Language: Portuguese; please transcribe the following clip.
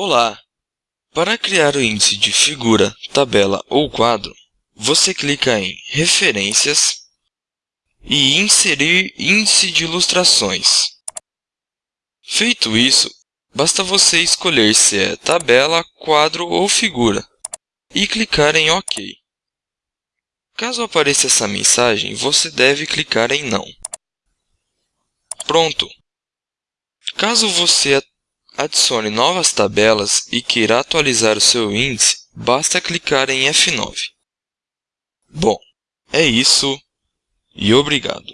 Olá! Para criar o índice de figura, tabela ou quadro, você clica em Referências e Inserir índice de ilustrações. Feito isso, basta você escolher se é tabela, quadro ou figura e clicar em OK. Caso apareça essa mensagem, você deve clicar em Não. Pronto! Caso você adicione novas tabelas e queira atualizar o seu índice, basta clicar em F9. Bom, é isso e obrigado!